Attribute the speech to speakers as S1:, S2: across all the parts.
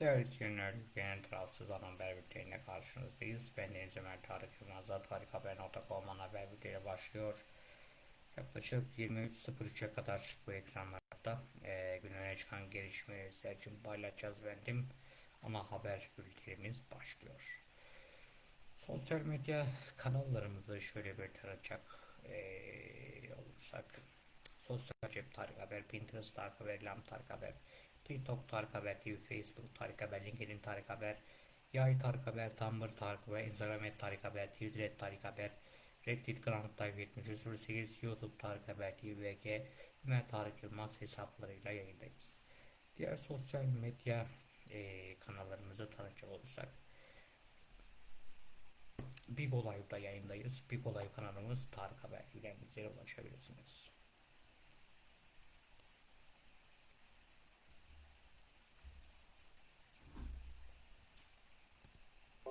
S1: Değerli izleyenler, Ülkenin Tarafsız Ana Haber Bülteni'ne karşınızdayız. Ben Deniz Ömer Tarık Yılmaz'da tarikhaber.com ana haber bülteni başlıyor. Yaklaşık 23.03'e kadar bu ekranlarda e, gün öne çıkan gelişmeleri sizler için paylaşacağız bendim. Ana haber bültenimiz başlıyor. Sosyal medya kanallarımızı şöyle bir tanıtacak e, olursak. Sosyal cep Tarık Haber, Pinterest Tarık Haber, Lam Tarık Haber, TikTok Tarık Haber TV, Facebook Tarık Haber, LinkedIn Tarık Haber, Yay Tarık Haber, Tumblr Tarık Haber, Instagram et Tarık Haber, Twitter et Tarık Haber, Reddit Grand Live 7308, YouTube Tarık Haber TV, VG, Ömer Tarık Yılmaz hesaplarıyla yayındayız. Diğer sosyal medya eee kanallarımızı tanıtacak olursak, Big Olay'da yayındayız. Big Olay kanalımız Tarık Haber ile bize ulaşabilirsiniz.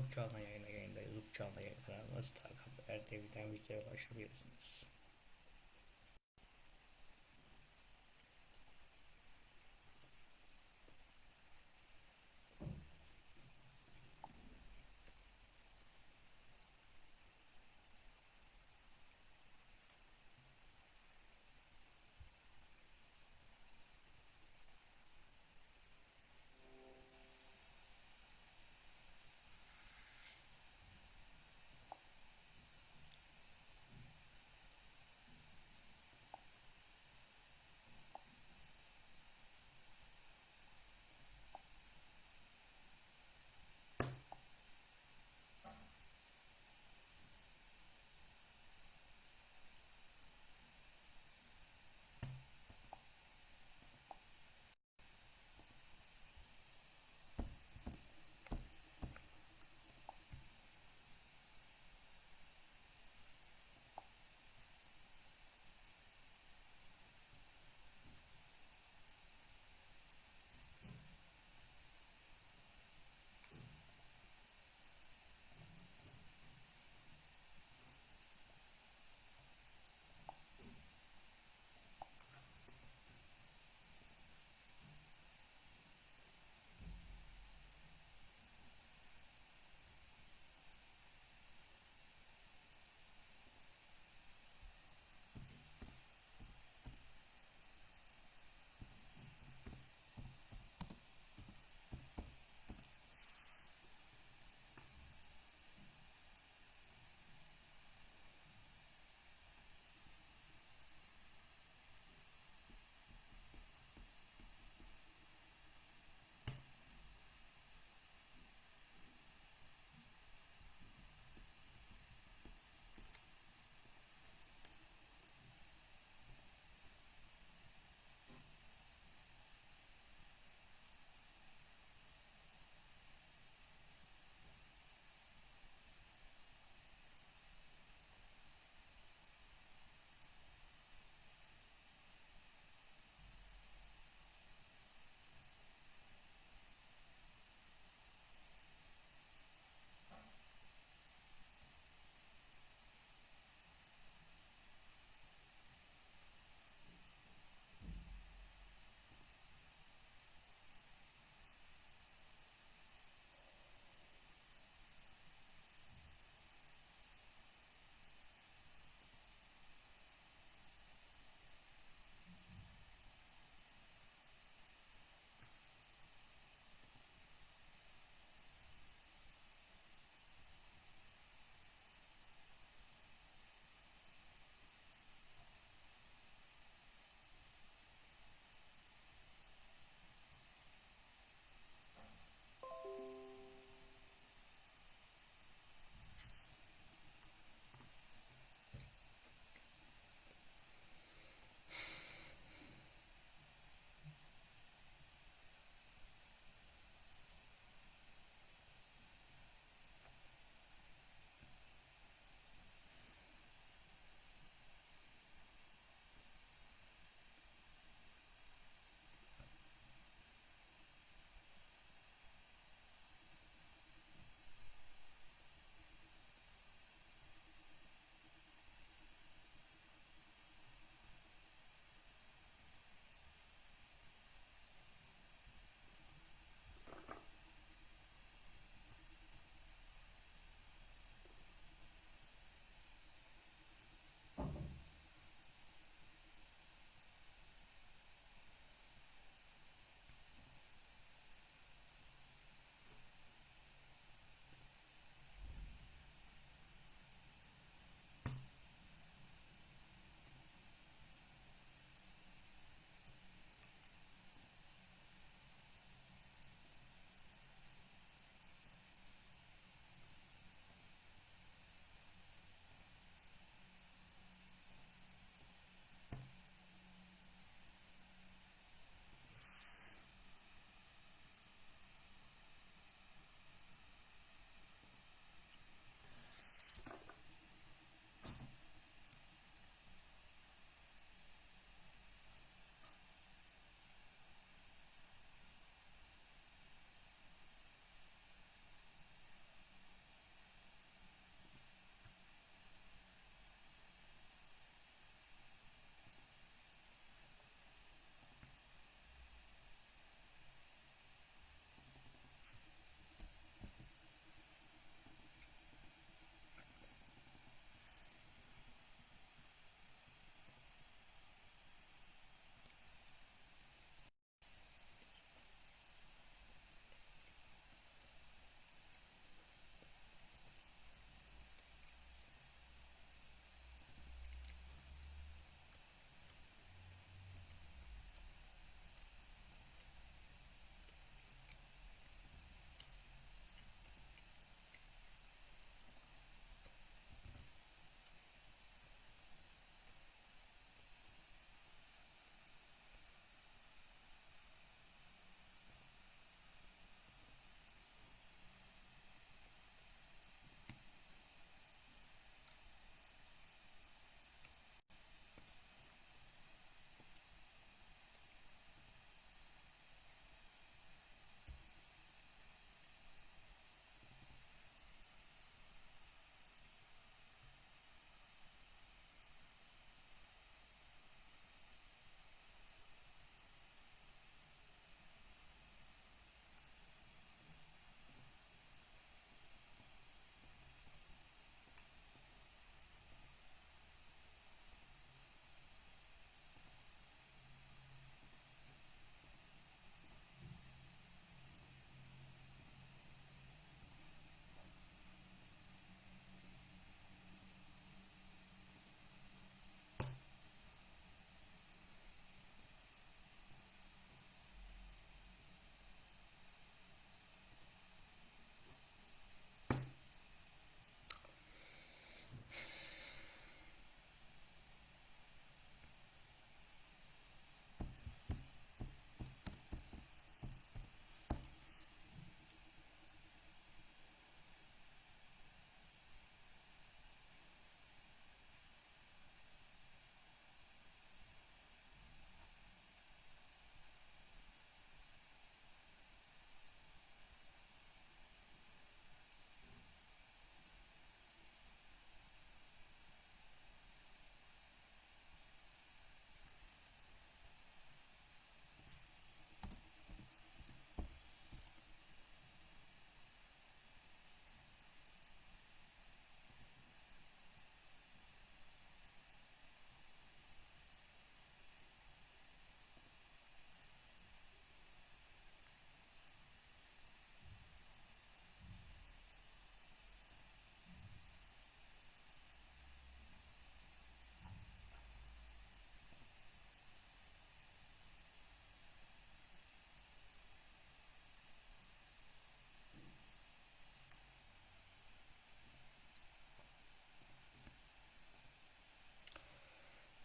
S1: Sonra uçağına yayına yayındayız. Uçağına yayın kanalımız Tarık Haber TV'den bize ulaşabilirsiniz.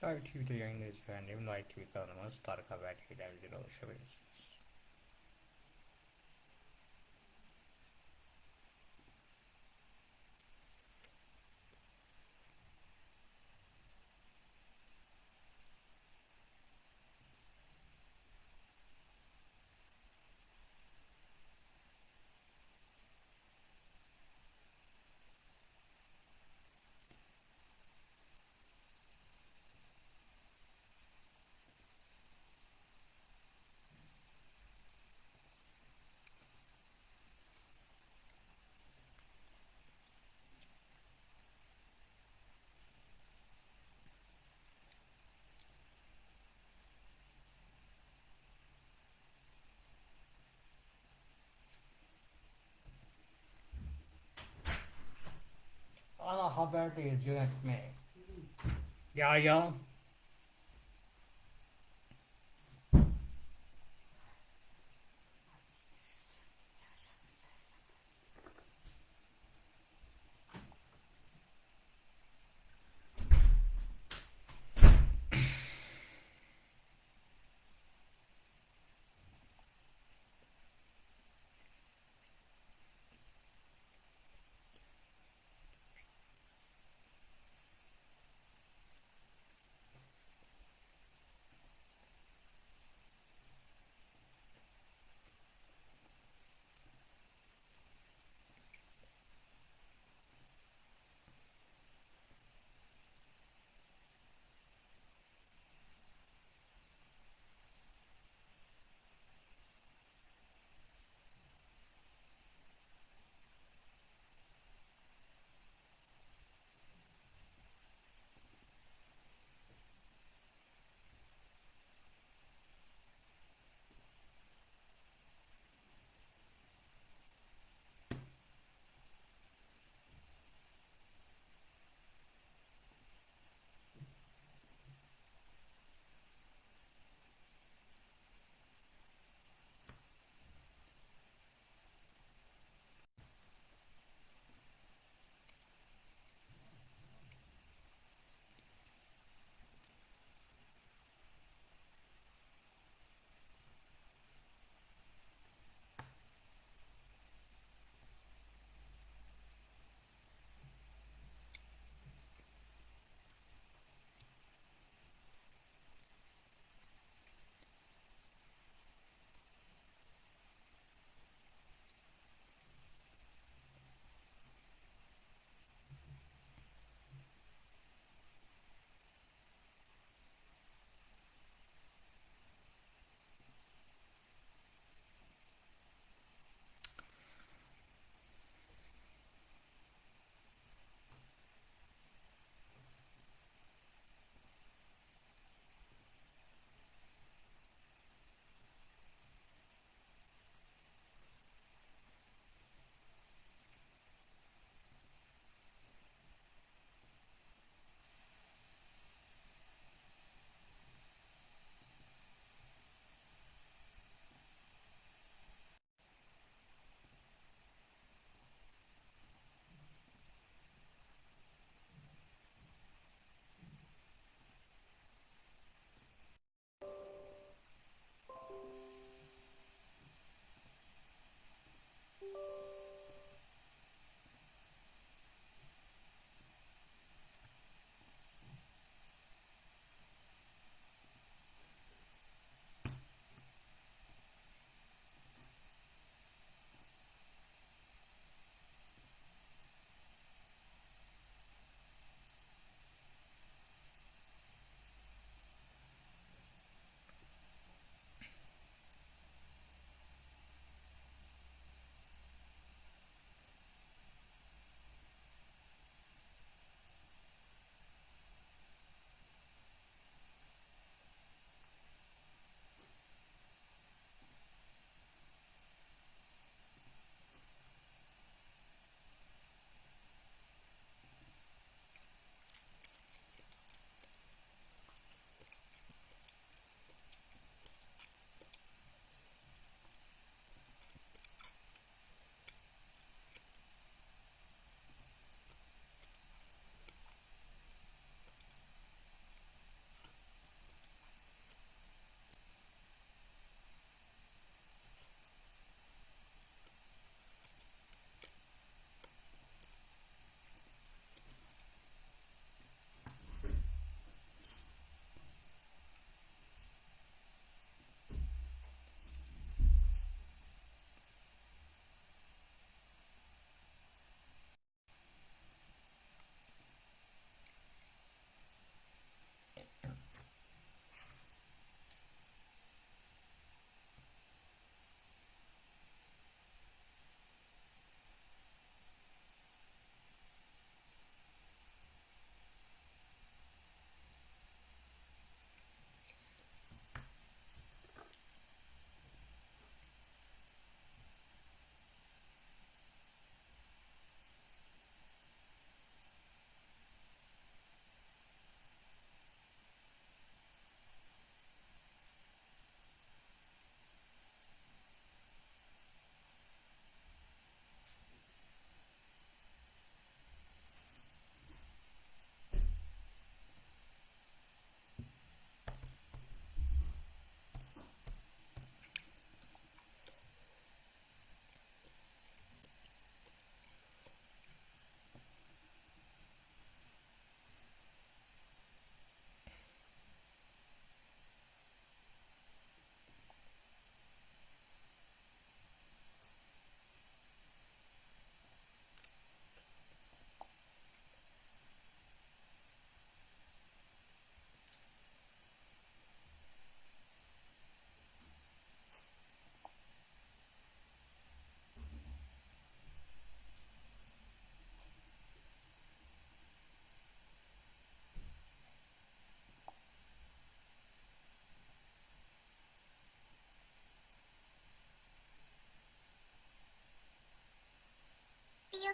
S1: Live TV'de yayındayız efendim. Live TV kanalımız Tarık Haber ile ulaşabilirsiniz. Ana haberdeyiz yönetmeyi. Ya ya.
S2: pew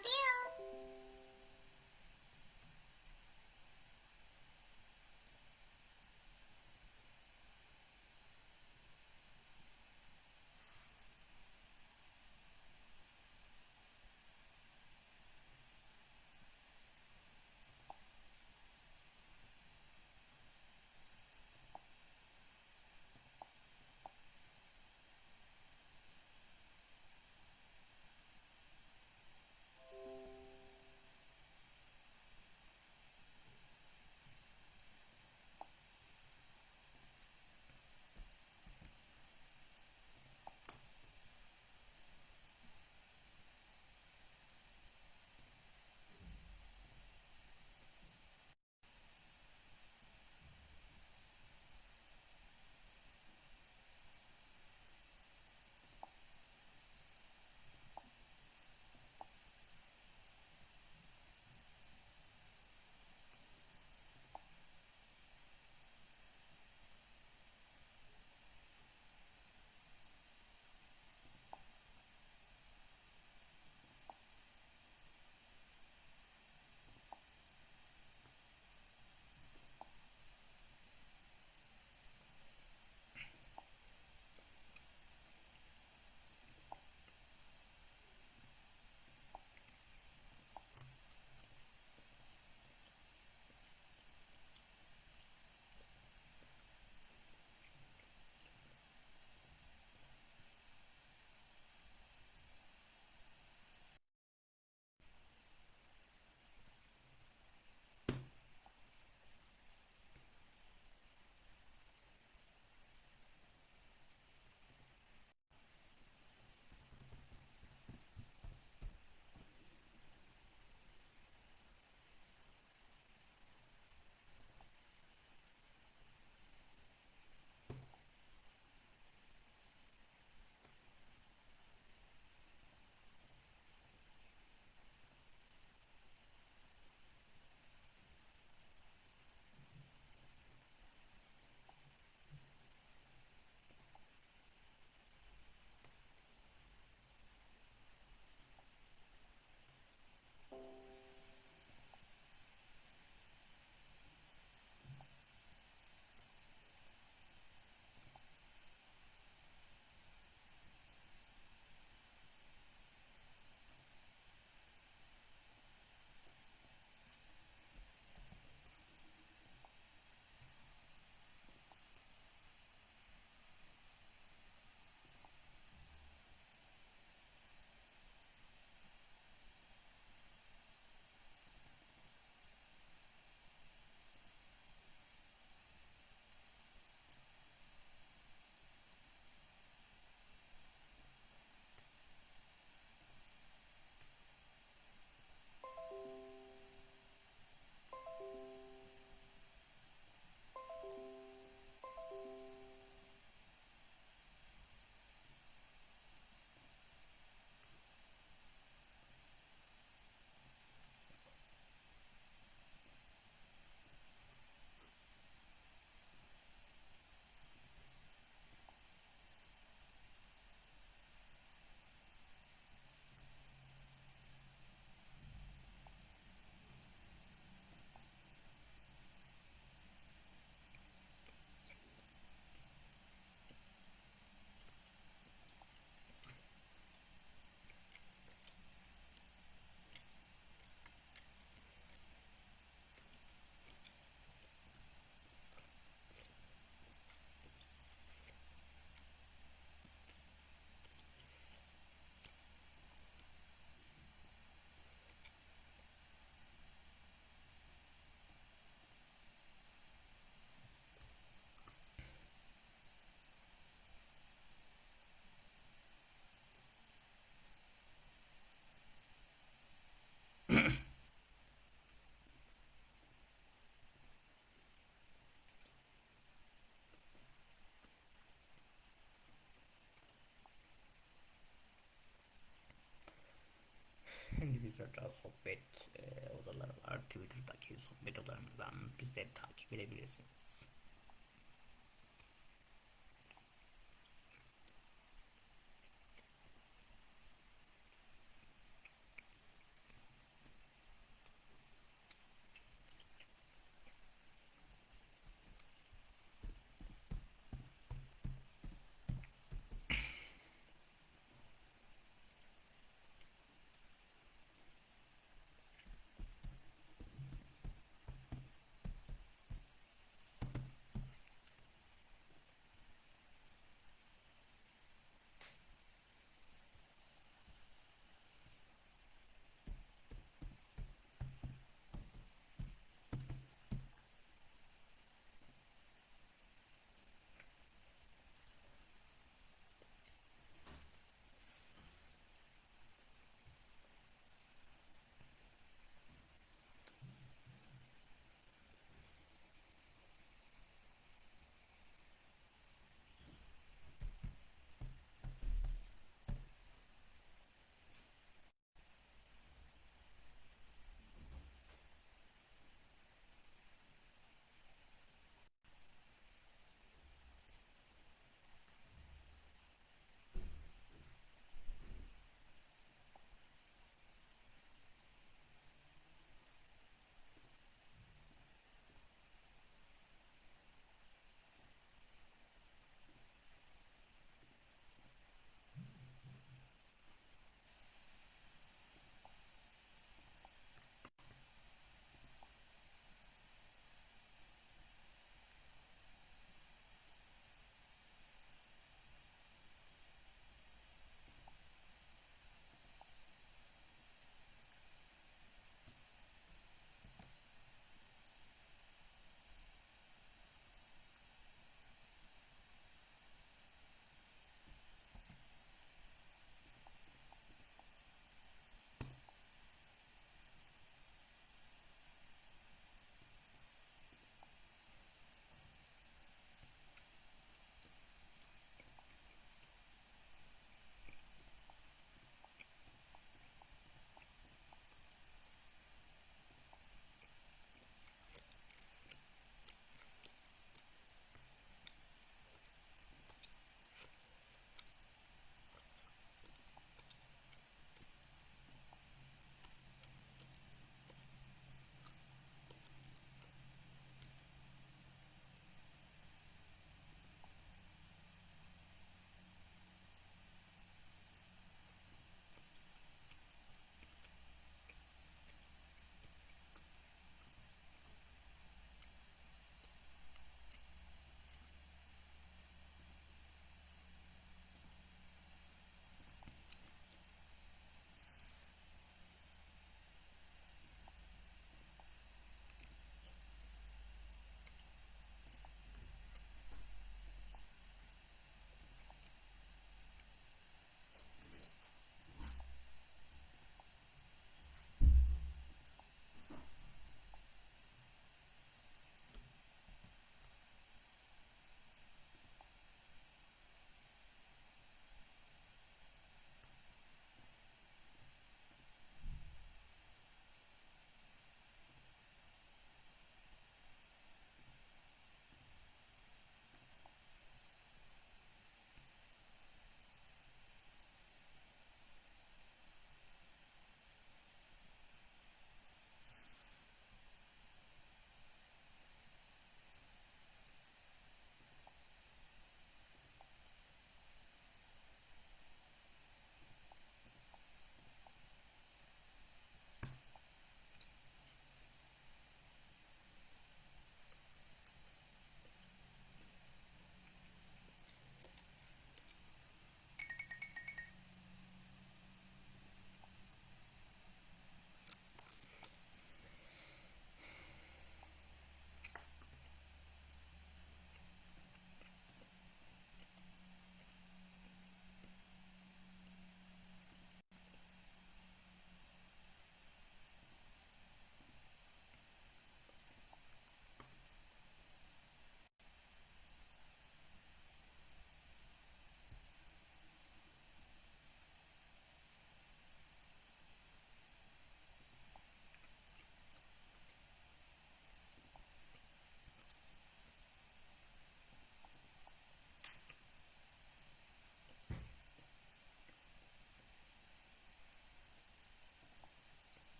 S2: pew.
S1: Şimdi bizlerden sohbet e, odaları var. Twitter'daki sohbet odalarımızdan bizleri takip edebilirsiniz.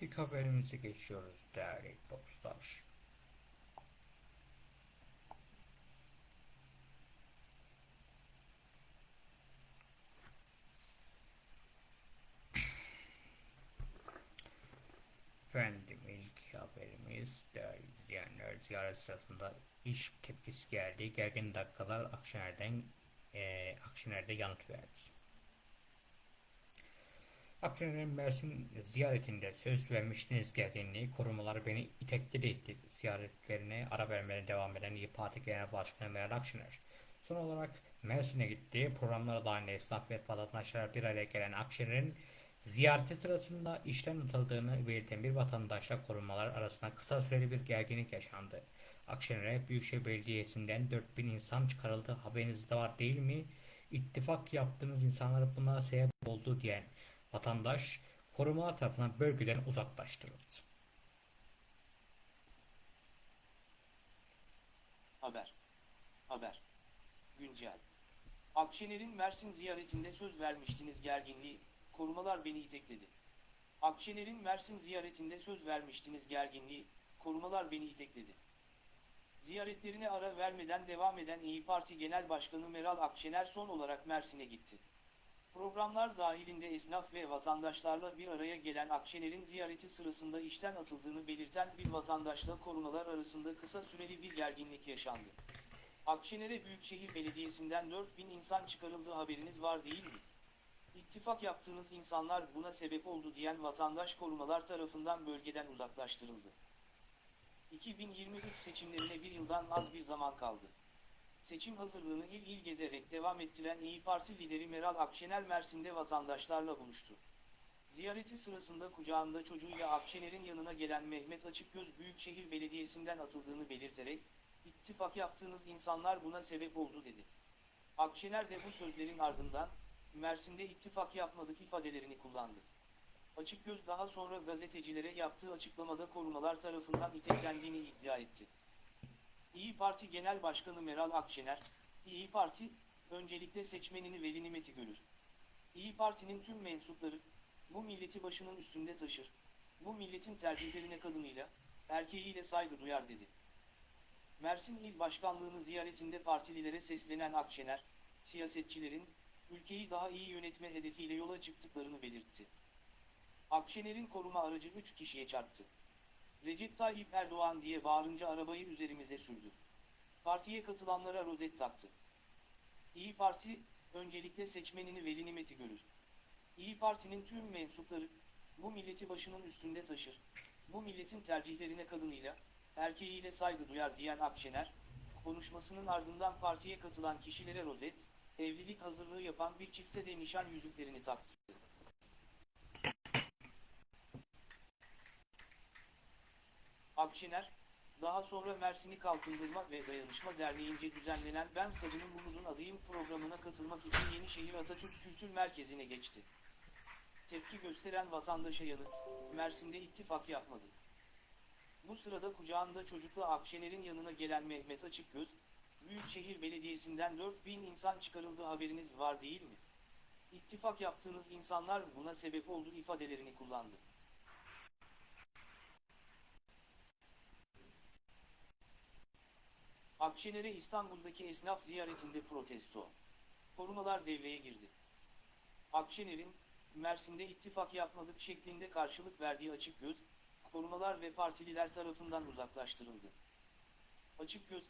S1: İlk haberimize geçiyoruz değerli dostlar. Efendim ilk haberimiz değerli izleyenler ziyaret sırasında iş tepkisi geldi. Gergin dakikalar Akşener'den e, Akşener'de yanıt verdi. Akşener'in Mersin ziyaretinde söz vermiştiniz gerginliği korumalar beni itekledi ziyaretlerine ara vermeye devam eden İYİ Parti Genel Başkanı Meral Akşener. Son olarak Mersin'e gitti. Programlara dahil esnaf ve vatandaşlar bir araya gelen Akşener'in Ziyareti sırasında işten atıldığını belirten bir vatandaşla korumalar arasında kısa süreli bir gerginlik yaşandı. Akşener'e Büyükşehir Belediyesi'nden 4000 insan çıkarıldı haberiniz de var değil mi? İttifak yaptığınız insanlar buna sebep oldu diyen vatandaş korumalar tarafından bölgeden uzaklaştırıldı.
S2: Haber. Haber. Güncel. Akşener'in Mersin ziyaretinde söz vermiştiniz gerginliği, korumalar beni itekledi. Akşener'in Mersin ziyaretinde söz vermiştiniz gerginliği, korumalar beni itekledi. Ziyaretlerine ara vermeden devam eden İyi Parti Genel Başkanı Meral Akşener son olarak Mersin'e gitti. Programlar dahilinde esnaf ve vatandaşlarla bir araya gelen Akşener'in ziyareti sırasında işten atıldığını belirten bir vatandaşla korumalar arasında kısa süreli bir gerginlik yaşandı. Akşener'e Büyükşehir Belediyesi'nden 4000 insan çıkarıldığı haberiniz var değil mi? İttifak yaptığınız insanlar buna sebep oldu diyen vatandaş korumalar tarafından bölgeden uzaklaştırıldı. 2023 seçimlerine bir yıldan az bir zaman kaldı. Seçim hazırlığını il il gezerek devam ettiren İyi Parti lideri Meral Akşener Mersin'de vatandaşlarla buluştu. Ziyareti sırasında kucağında çocuğuyla Akşener'in yanına gelen Mehmet Açıkgöz Büyükşehir Belediyesi'nden atıldığını belirterek, ittifak yaptığınız insanlar buna sebep oldu dedi. Akşener de bu sözlerin ardından, Mersin'de ittifak yapmadık ifadelerini kullandı. Açıkgöz daha sonra gazetecilere yaptığı açıklamada korumalar tarafından iteklendiğini iddia etti. İyi Parti Genel Başkanı Meral Akşener, İyi Parti, öncelikle seçmenini veli nimeti görür. İyi Parti'nin tüm mensupları, bu milleti başının üstünde taşır, bu milletin tercihlerine kadınıyla, erkeğiyle saygı duyar dedi. Mersin İl Başkanlığı'nı ziyaretinde partililere seslenen Akşener, siyasetçilerin, ülkeyi daha iyi yönetme hedefiyle yola çıktıklarını belirtti. Akşener'in koruma aracı 3 kişiye çarptı. Recep Tayyip Erdoğan diye bağırınca arabayı üzerimize sürdü. Partiye katılanlara rozet taktı. İyi Parti, öncelikle seçmenini veli nimeti görür. İyi Parti'nin tüm mensupları, bu milleti başının üstünde taşır, bu milletin tercihlerine kadınıyla, erkeğiyle saygı duyar diyen Akşener, konuşmasının ardından partiye katılan kişilere rozet, evlilik hazırlığı yapan bir çifte de nişan yüzüklerini taktı. Akşener, daha sonra Mersin'i Kalkındırma ve Dayanışma Derneği'nce düzenlenen Ben Kadının Umudun Adıyım programına katılmak için Yenişehir Atatürk Kültür Merkezi'ne geçti. Tepki gösteren vatandaşa yanıt, Mersin'de ittifak yapmadık. Bu sırada kucağında çocukla Akşener'in yanına gelen Mehmet Açıkgöz, Büyükşehir Belediyesi'nden 4000 insan çıkarıldığı haberiniz var değil mi? İttifak yaptığınız insanlar buna sebep oldu ifadelerini kullandı. Akşener'e İstanbul'daki esnaf ziyaretinde protesto. Korumalar devreye girdi. Akşener'in, Mersin'de ittifak yapmadık şeklinde karşılık verdiği açık göz, korumalar ve partililer tarafından uzaklaştırıldı. Açık göz,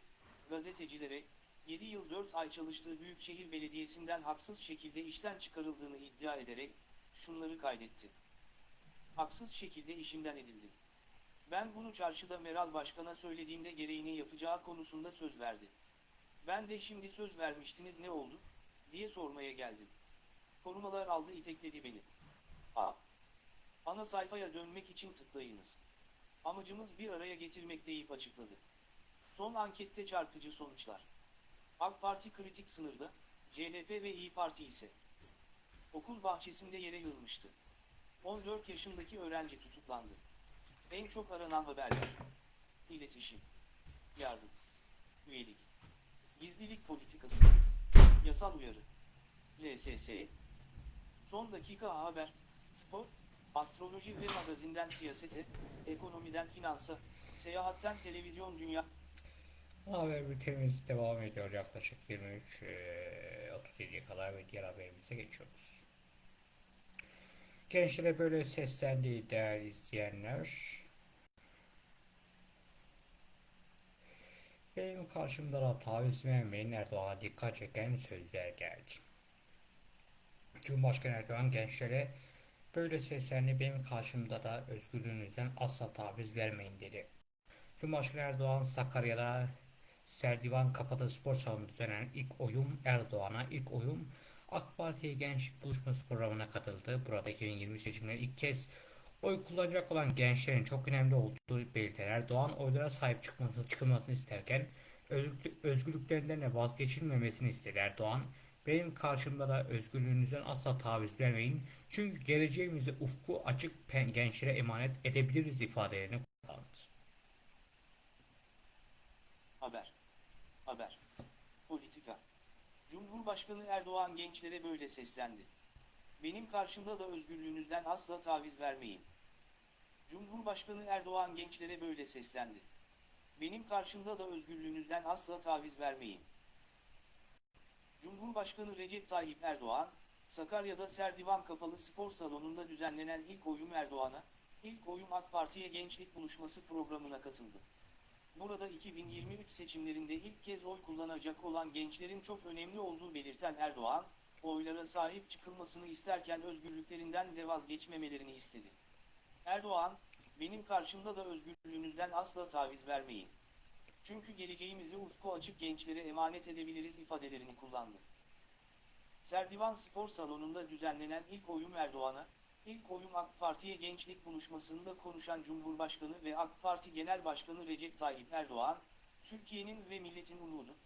S2: gazetecilere, 7 yıl 4 ay çalıştığı Büyükşehir Belediyesi'nden haksız şekilde işten çıkarıldığını iddia ederek, şunları kaydetti. Haksız şekilde işimden edildi. Ben bunu çarşıda Meral Başkan'a söylediğimde gereğini yapacağı konusunda söz verdi. Ben de şimdi söz vermiştiniz ne oldu, diye sormaya geldim. Korumalar aldı itekledi beni. A. Ana sayfaya dönmek için tıklayınız. Amacımız bir araya getirmek deyip açıkladı. Son ankette çarpıcı sonuçlar. AK Parti kritik sınırda, CHP ve İyi Parti ise. Okul bahçesinde yere yığılmıştı. 14 yaşındaki öğrenci tutuklandı. En çok aranan haberler. İletişim. Yardım. Üyelik. Gizlilik politikası. Yasal uyarı. LSS. Son dakika haber. Spor. Astroloji ve magazinden siyasete, ekonomiden finansa, seyahatten televizyon dünya
S1: Haber bültenimiz devam ediyor yaklaşık 23 eee, 37'ye kadar ve diğer haberimize geçiyoruz. Gençlere böyle seslendi değerli izleyenler. Benim karşımda da taviz vermeyin Erdoğan'a dikkat çeken sözler geldi. Cumhurbaşkanı Erdoğan gençlere böyle seslendi benim karşımda da özgürlüğünüzden asla taviz vermeyin dedi. Cumhurbaşkanı Erdoğan Sakarya'da Serdivan Kapalı Spor Salonu'nda düzenlenen ilk oyun Erdoğan'a ilk oyun AK Parti Gençlik Buluşması programına katıldı. Burada 2020 seçimlerinde ilk kez oy kullanacak olan gençlerin çok önemli olduğu belirten Erdoğan oylara sahip çıkması, çıkılmasını isterken özgürlük, özgürlüklerinden de vazgeçilmemesini istedi Erdoğan. Benim karşımda da özgürlüğünüzden asla taviz vermeyin. Çünkü geleceğimizi ufku açık gençlere emanet edebiliriz ifadelerini kullandı.
S2: Haber. Haber. Politika. Cumhurbaşkanı Erdoğan gençlere böyle seslendi. Benim karşımda da özgürlüğünüzden asla taviz vermeyin. Cumhurbaşkanı Erdoğan gençlere böyle seslendi. Benim karşımda da özgürlüğünüzden asla taviz vermeyin. Cumhurbaşkanı Recep Tayyip Erdoğan, Sakarya'da Serdivan Kapalı Spor Salonu'nda düzenlenen ilk oyun Erdoğan'a, ilk oyun AK Parti'ye Gençlik Buluşması programına katıldı. Burada 2023 seçimlerinde ilk kez oy kullanacak olan gençlerin çok önemli olduğu belirten Erdoğan, oylara sahip çıkılmasını isterken özgürlüklerinden de vazgeçmemelerini istedi. Erdoğan, benim karşımda da özgürlüğünüzden asla taviz vermeyin. Çünkü geleceğimizi ufku açık gençlere emanet edebiliriz ifadelerini kullandı. Serdivan Spor Salonu'nda düzenlenen ilk oyun Erdoğan'a, ilk oyun AK Parti'ye gençlik buluşmasında konuşan Cumhurbaşkanı ve AK Parti Genel Başkanı Recep Tayyip Erdoğan, Türkiye'nin ve milletin umudu,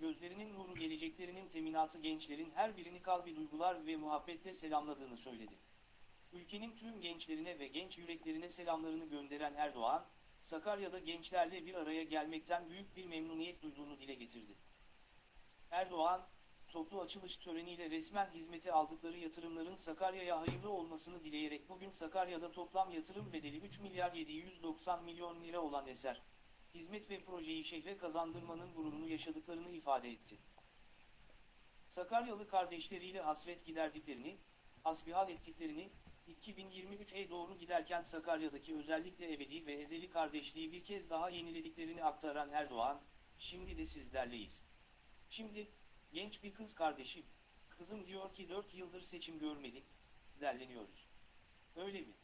S2: gözlerinin nuru geleceklerinin teminatı gençlerin her birini kalbi duygular ve muhabbetle selamladığını söyledi. Ülkenin tüm gençlerine ve genç yüreklerine selamlarını gönderen Erdoğan, Sakarya'da gençlerle bir araya gelmekten büyük bir memnuniyet duyduğunu dile getirdi. Erdoğan, toplu açılış töreniyle resmen hizmete aldıkları yatırımların Sakarya'ya hayırlı olmasını dileyerek bugün Sakarya'da toplam yatırım bedeli 3 milyar 790 milyon lira olan eser, hizmet ve projeyi şehre kazandırmanın gururunu yaşadıklarını ifade etti. Sakaryalı kardeşleriyle hasret giderdiklerini, hasbihal ettiklerini, 2023'e doğru giderken Sakarya'daki özellikle ebedi ve ezeli kardeşliği bir kez daha yenilediklerini aktaran Erdoğan, şimdi de sizlerleyiz. Şimdi, genç bir kız kardeşim, kızım diyor ki 4 yıldır seçim görmedik, derleniyoruz. Öyle mi?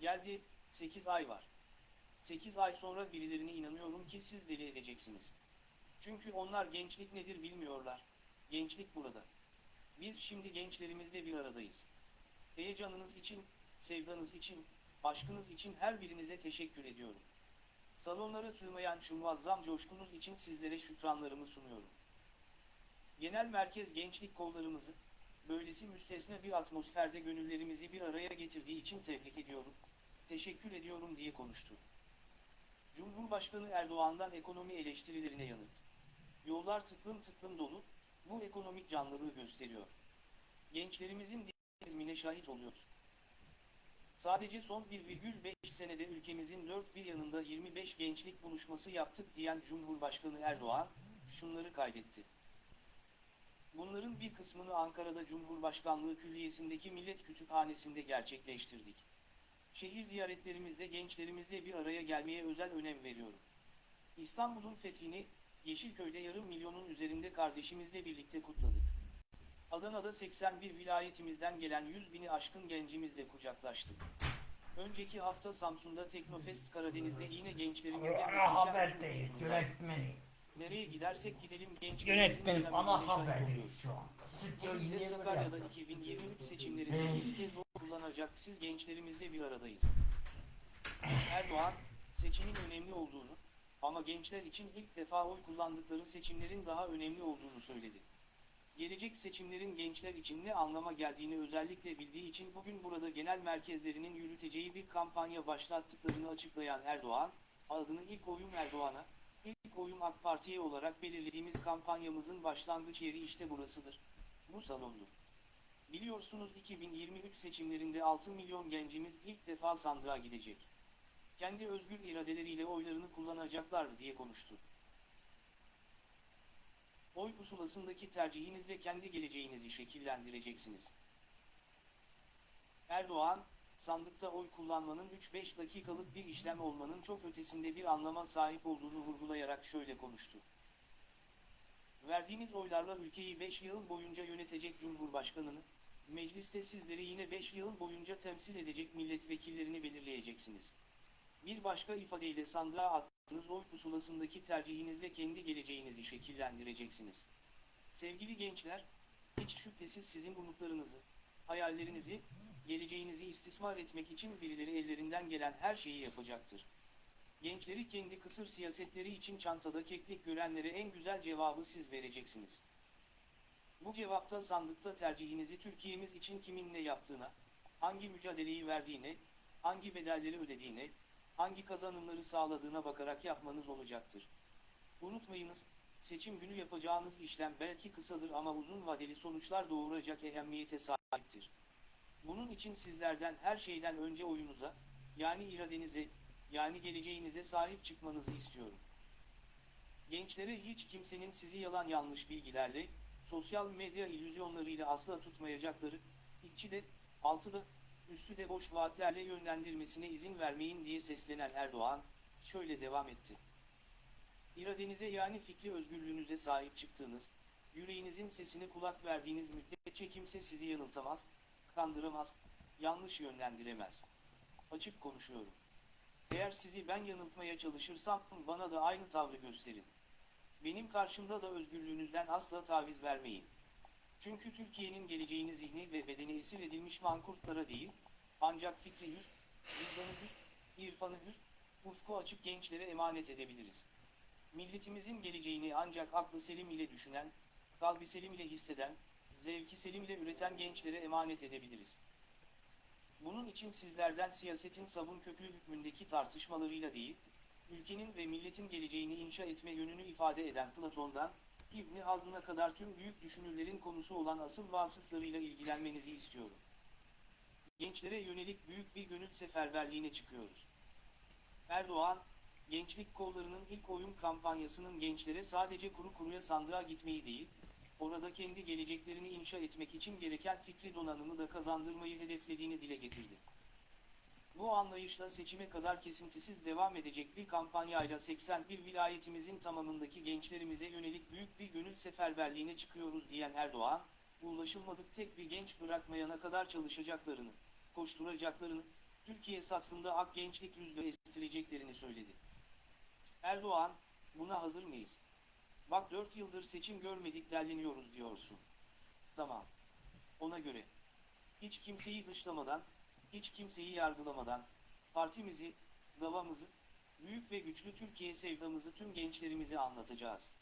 S2: Geldi, 8 ay var. 8 ay sonra birilerine inanıyorum ki siz deli edeceksiniz. Çünkü onlar gençlik nedir bilmiyorlar. Gençlik burada. Biz şimdi gençlerimizle bir aradayız. Heyecanınız için, sevdanız için, aşkınız için her birinize teşekkür ediyorum. Salonlara sığmayan şu muazzam coşkunuz için sizlere şükranlarımı sunuyorum. Genel merkez gençlik kollarımızı, böylesi müstesna bir atmosferde gönüllerimizi bir araya getirdiği için tebrik ediyorum, teşekkür ediyorum diye konuştu. Cumhurbaşkanı Erdoğan'dan ekonomi eleştirilerine yanıt. Yollar tıklım tıklım dolu, bu ekonomik canlılığı gösteriyor. Gençlerimizin dinamizmine şahit oluyoruz. Sadece son 1,5 senede ülkemizin dört bir yanında 25 gençlik buluşması yaptık diyen Cumhurbaşkanı Erdoğan, şunları kaydetti. Bunların bir kısmını Ankara'da Cumhurbaşkanlığı Külliyesi'ndeki Millet Kütüphanesi'nde gerçekleştirdik. Şehir ziyaretlerimizde gençlerimizle bir araya gelmeye özel önem veriyorum. İstanbul'un fethini, Yeşilköy'de yarım milyonun üzerinde kardeşimizle birlikte kutladık. Adana'da 81 vilayetimizden gelen 100 bini aşkın gencimizle kucaklaştık. Önceki hafta Samsun'da Teknofest Karadeniz'de yine gençlerimizle muhteşem bir Nereye gidersek gidelim gençlerimizin
S1: Yönetmenim ana haberdeyiz şu anda. Stüdyo
S2: Sakarya'da
S1: yapıyoruz.
S2: 2023 seçimlerinde ilk kez oy kullanacak siz gençlerimizle bir aradayız. Erdoğan, seçimin önemli olduğunu, ama gençler için ilk defa oy kullandıkları seçimlerin daha önemli olduğunu söyledi. Gelecek seçimlerin gençler için ne anlama geldiğini özellikle bildiği için bugün burada genel merkezlerinin yürüteceği bir kampanya başlattıklarını açıklayan Erdoğan, adını ilk oyun Erdoğan'a, ilk oyun AK Parti'ye olarak belirlediğimiz kampanyamızın başlangıç yeri işte burasıdır. Bu salondur. Biliyorsunuz 2023 seçimlerinde 6 milyon gencimiz ilk defa sandığa gidecek. Kendi özgür iradeleriyle oylarını kullanacaklar diye konuştu. Oy pusulasındaki tercihinizle kendi geleceğinizi şekillendireceksiniz. Erdoğan, sandıkta oy kullanmanın 3-5 dakikalık bir işlem olmanın çok ötesinde bir anlama sahip olduğunu vurgulayarak şöyle konuştu. Verdiğiniz oylarla ülkeyi 5 yıl boyunca yönetecek Cumhurbaşkanını, mecliste sizleri yine 5 yıl boyunca temsil edecek milletvekillerini belirleyeceksiniz. Bir başka ifadeyle sandığa attığınız oy pusulasındaki tercihinizle kendi geleceğinizi şekillendireceksiniz. Sevgili gençler, hiç şüphesiz sizin umutlarınızı, hayallerinizi, geleceğinizi istismar etmek için birileri ellerinden gelen her şeyi yapacaktır. Gençleri kendi kısır siyasetleri için çantada keklik görenlere en güzel cevabı siz vereceksiniz. Bu cevapta sandıkta tercihinizi Türkiye'miz için kimin ne yaptığına, hangi mücadeleyi verdiğine, hangi bedelleri ödediğine, hangi kazanımları sağladığına bakarak yapmanız olacaktır. Unutmayınız, seçim günü yapacağınız işlem belki kısadır ama uzun vadeli sonuçlar doğuracak ehemmiyete sahiptir. Bunun için sizlerden her şeyden önce oyunuza, yani iradenize, yani geleceğinize sahip çıkmanızı istiyorum. Gençlere hiç kimsenin sizi yalan yanlış bilgilerle, sosyal medya illüzyonlarıyla asla tutmayacakları, içi de, altı da, üstü de boş vaatlerle yönlendirmesine izin vermeyin diye seslenen Erdoğan, şöyle devam etti. İradenize yani fikri özgürlüğünüze sahip çıktığınız, yüreğinizin sesine kulak verdiğiniz müddetçe kimse sizi yanıltamaz, kandıramaz, yanlış yönlendiremez. Açık konuşuyorum. Eğer sizi ben yanıltmaya çalışırsam bana da aynı tavrı gösterin. Benim karşımda da özgürlüğünüzden asla taviz vermeyin. Çünkü Türkiye'nin geleceğini zihni ve bedeni esir edilmiş mankurtlara değil, ancak fikri hür, vicdanı hür, irfanı hür, ufku açık gençlere emanet edebiliriz. Milletimizin geleceğini ancak aklı selim ile düşünen, kalbi selim ile hisseden, zevki selim ile üreten gençlere emanet edebiliriz. Bunun için sizlerden siyasetin sabun köpüğü hükmündeki tartışmalarıyla değil, ülkenin ve milletin geleceğini inşa etme yönünü ifade eden Platon'dan, İbni Haldun'a kadar tüm büyük düşünürlerin konusu olan asıl vasıflarıyla ilgilenmenizi istiyorum. Gençlere yönelik büyük bir gönül seferberliğine çıkıyoruz. Erdoğan, gençlik kollarının ilk oyun kampanyasının gençlere sadece kuru kuruya sandığa gitmeyi değil, orada kendi geleceklerini inşa etmek için gereken fikri donanımı da kazandırmayı hedeflediğini dile getirdi. Bu anlayışla seçime kadar kesintisiz devam edecek bir kampanyayla 81 vilayetimizin tamamındaki gençlerimize yönelik büyük bir gönül seferberliğine çıkıyoruz diyen Erdoğan, ulaşılmadık tek bir genç bırakmayana kadar çalışacaklarını, koşturacaklarını, Türkiye satfında ak gençlik rüzgarı estireceklerini söyledi. Erdoğan, buna hazır mıyız? Bak 4 yıldır seçim görmedik derleniyoruz diyorsun. Tamam. Ona göre. Hiç kimseyi dışlamadan, hiç kimseyi yargılamadan, partimizi, davamızı, büyük ve güçlü Türkiye sevdamızı tüm gençlerimize anlatacağız.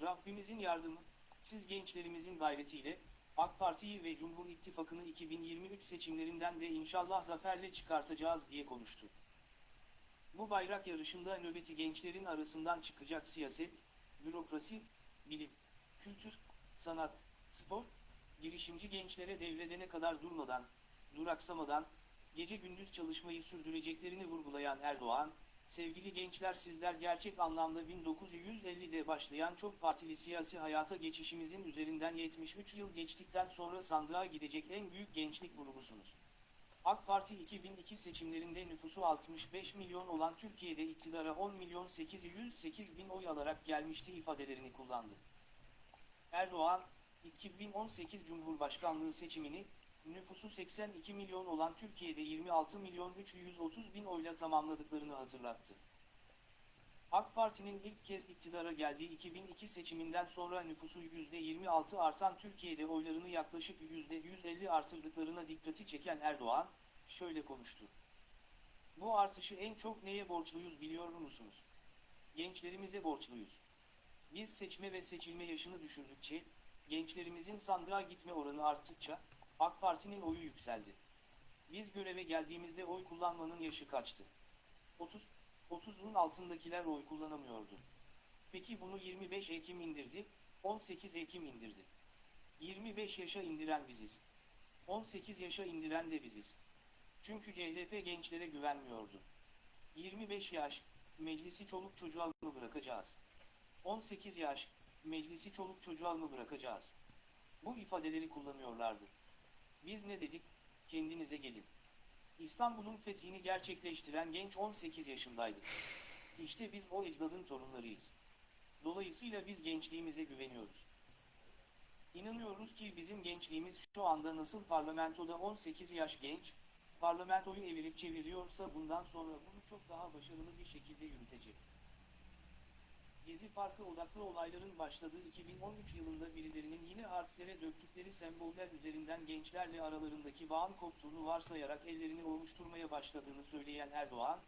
S2: Rabbimizin yardımı, siz gençlerimizin gayretiyle, AK Parti'yi ve Cumhur İttifakı'nı 2023 seçimlerinden de inşallah zaferle çıkartacağız diye konuştu. Bu bayrak yarışında nöbeti gençlerin arasından çıkacak siyaset, bürokrasi, bilim, kültür, sanat, spor, girişimci gençlere devredene kadar durmadan, duraksamadan, gece gündüz çalışmayı sürdüreceklerini vurgulayan Erdoğan, sevgili gençler sizler gerçek anlamda 1950'de başlayan çok partili siyasi hayata geçişimizin üzerinden 73 yıl geçtikten sonra sandığa gidecek en büyük gençlik grubusunuz. AK Parti 2002 seçimlerinde nüfusu 65 milyon olan Türkiye'de iktidara 10 milyon 808 bin oy alarak gelmişti ifadelerini kullandı. Erdoğan, 2018 Cumhurbaşkanlığı seçimini, nüfusu 82 milyon olan Türkiye'de 26 milyon 330 bin oyla tamamladıklarını hatırlattı. AK Parti'nin ilk kez iktidara geldiği 2002 seçiminden sonra nüfusu %26 artan Türkiye'de oylarını yaklaşık %150 artırdıklarına dikkati çeken Erdoğan, şöyle konuştu. Bu artışı en çok neye borçluyuz biliyor musunuz? Gençlerimize borçluyuz. Biz seçme ve seçilme yaşını düşürdükçe, gençlerimizin sandığa gitme oranı arttıkça, AK Parti'nin oyu yükseldi. Biz göreve geldiğimizde oy kullanmanın yaşı kaçtı? 30, 30'un altındakiler oy kullanamıyordu. Peki bunu 25 Ekim indirdi, 18 Ekim indirdi. 25 yaşa indiren biziz. 18 yaşa indiren de biziz. Çünkü CHP gençlere güvenmiyordu. 25 yaş, meclisi çoluk çocuğa mı bırakacağız? 18 yaş, meclisi çoluk çocuğa mı bırakacağız? Bu ifadeleri kullanıyorlardı. Biz ne dedik? Kendinize gelin. İstanbul'un fethini gerçekleştiren genç 18 yaşındaydı. İşte biz o ecdadın torunlarıyız. Dolayısıyla biz gençliğimize güveniyoruz. İnanıyoruz ki bizim gençliğimiz şu anda nasıl parlamentoda 18 yaş genç, parlamentoyu evirip çeviriyorsa bundan sonra bunu çok daha başarılı bir şekilde yürütecek. Gezi Parkı odaklı olayların başladığı 2013 yılında birilerinin yine harflere döktükleri semboller üzerinden gençlerle aralarındaki bağın koptuğunu varsayarak ellerini ovuşturmaya başladığını söyleyen Erdoğan,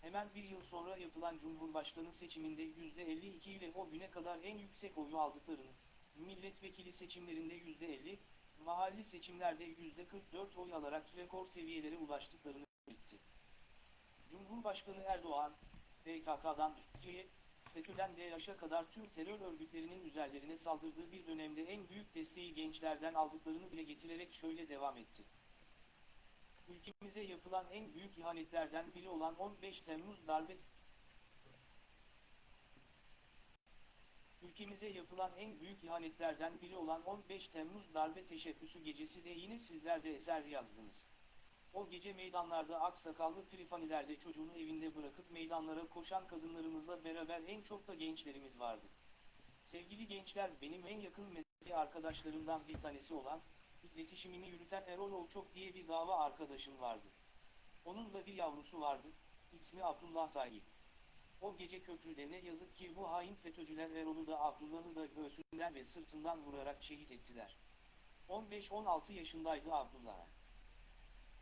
S2: hemen bir yıl sonra yapılan Cumhurbaşkanı seçiminde %52 ile o güne kadar en yüksek oyu aldıklarını, milletvekili seçimlerinde %50, mahalli seçimlerde %44 oy alarak rekor seviyelere ulaştıklarını belirtti. Cumhurbaşkanı Erdoğan, PKK'dan FETÖ'ye, FETÖ'den DAEŞ'e kadar tüm terör örgütlerinin üzerlerine saldırdığı bir dönemde en büyük desteği gençlerden aldıklarını dile getirerek şöyle devam etti. Ülkemize yapılan en büyük ihanetlerden biri olan 15 Temmuz darbe Ülkemize yapılan en büyük ihanetlerden biri olan 15 Temmuz darbe teşebbüsü gecesi de yine sizler de eser yazdınız. O gece meydanlarda aksakallı prifanilerde çocuğunu evinde bırakıp meydanlara koşan kadınlarımızla beraber en çok da gençlerimiz vardı. Sevgili gençler benim en yakın mesleği arkadaşlarımdan bir tanesi olan, iletişimini yürüten Erol Olçok diye bir dava arkadaşım vardı. Onun da bir yavrusu vardı, ismi Abdullah Tayyip. O gece köprüde ne yazık ki bu hain FETÖ'cüler Erol'u da Abdullah'ı da göğsünden ve sırtından vurarak şehit ettiler. 15-16 yaşındaydı Abdullah.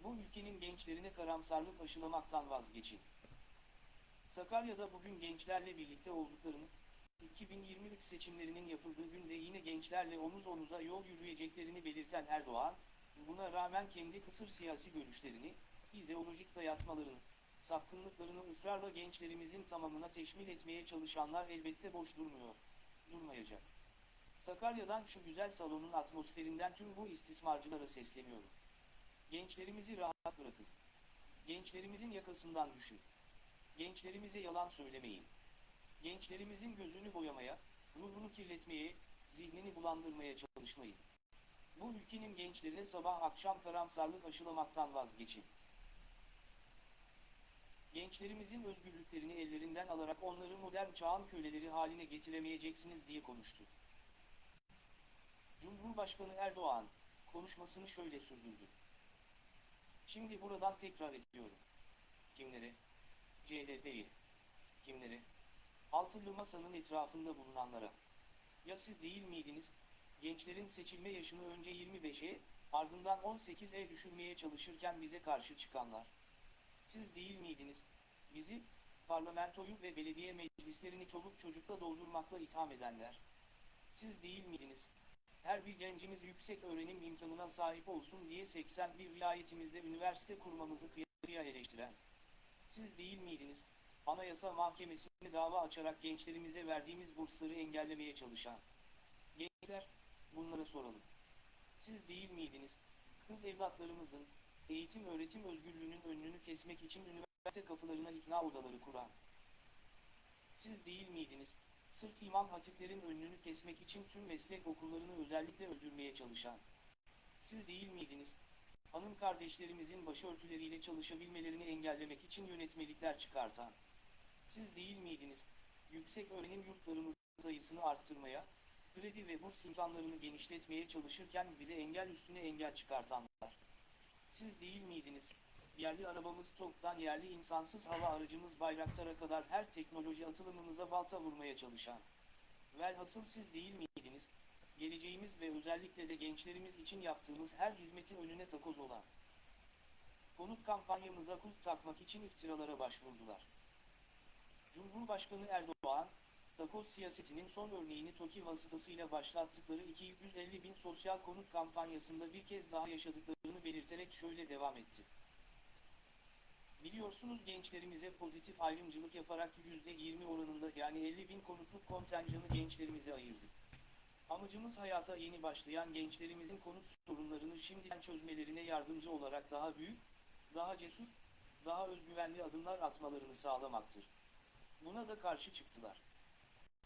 S2: Bu ülkenin gençlerine karamsarlık aşılamaktan vazgeçin. Sakarya'da bugün gençlerle birlikte olduklarını, 2023 seçimlerinin yapıldığı günde yine gençlerle omuz omuza yol yürüyeceklerini belirten Erdoğan, buna rağmen kendi kısır siyasi görüşlerini, ideolojik dayatmalarını, sapkınlıklarını ısrarla gençlerimizin tamamına teşmil etmeye çalışanlar elbette boş durmuyor, durmayacak. Sakarya'dan şu güzel salonun atmosferinden tüm bu istismarcılara sesleniyorum. Gençlerimizi rahat bırakın. Gençlerimizin yakasından düşün. Gençlerimize yalan söylemeyin. Gençlerimizin gözünü boyamaya, ruhunu kirletmeye, zihnini bulandırmaya çalışmayın. Bu ülkenin gençlerine sabah akşam karamsarlık aşılamaktan vazgeçin. Gençlerimizin özgürlüklerini ellerinden alarak onları modern çağın köleleri haline getiremeyeceksiniz diye konuştu. Cumhurbaşkanı Erdoğan, konuşmasını şöyle sürdürdü. Şimdi buradan tekrar ediyorum. Kimleri? CHP'yi. Kimleri? Altılı masanın etrafında bulunanlara. Ya siz değil miydiniz? Gençlerin seçilme yaşını önce 25'e, ardından 18'e düşürmeye çalışırken bize karşı çıkanlar. Siz değil miydiniz? Bizi, parlamentoyu ve belediye meclislerini çoluk çocukla doldurmakla itham edenler. Siz değil miydiniz? Her bir gencimiz yüksek öğrenim imkanına sahip olsun diye 81 vilayetimizde üniversite kurmamızı kıyasıya eleştiren. Siz değil miydiniz? Anayasa Mahkemesi'ne dava açarak gençlerimize verdiğimiz bursları engellemeye çalışan. Gençler, bunlara soralım. Siz değil miydiniz? Kız evlatlarımızın, eğitim öğretim özgürlüğünün önünü kesmek için üniversite kapılarına ikna odaları kuran. Siz değil miydiniz? Sırf imam hatiplerin önünü kesmek için tüm meslek okullarını özellikle öldürmeye çalışan. Siz değil miydiniz? Hanım kardeşlerimizin başörtüleriyle çalışabilmelerini engellemek için yönetmelikler çıkartan. Siz değil miydiniz? Yüksek öğrenim yurtlarımızın sayısını arttırmaya, kredi ve burs imkanlarını genişletmeye çalışırken bize engel üstüne engel çıkartanlar. Siz değil miydiniz? Yerli arabamız TOG'dan yerli insansız hava aracımız Bayraktar'a kadar her teknoloji atılımımıza balta vurmaya çalışan. Velhasıl siz değil miydiniz? Geleceğimiz ve özellikle de gençlerimiz için yaptığımız her hizmetin önüne takoz olan. Konut kampanyamıza kulp takmak için iftiralara başvurdular. Cumhurbaşkanı Erdoğan, takoz siyasetinin son örneğini TOKİ vasıtasıyla başlattıkları 250 bin sosyal konut kampanyasında bir kez daha yaşadıklarını belirterek şöyle devam etti. Biliyorsunuz gençlerimize pozitif ayrımcılık yaparak %20 oranında yani 50 bin konutluk kontenjanı gençlerimize ayırdık. Amacımız hayata yeni başlayan gençlerimizin konut sorunlarını şimdiden çözmelerine yardımcı olarak daha büyük, daha cesur, daha özgüvenli adımlar atmalarını sağlamaktır. Buna da karşı çıktılar.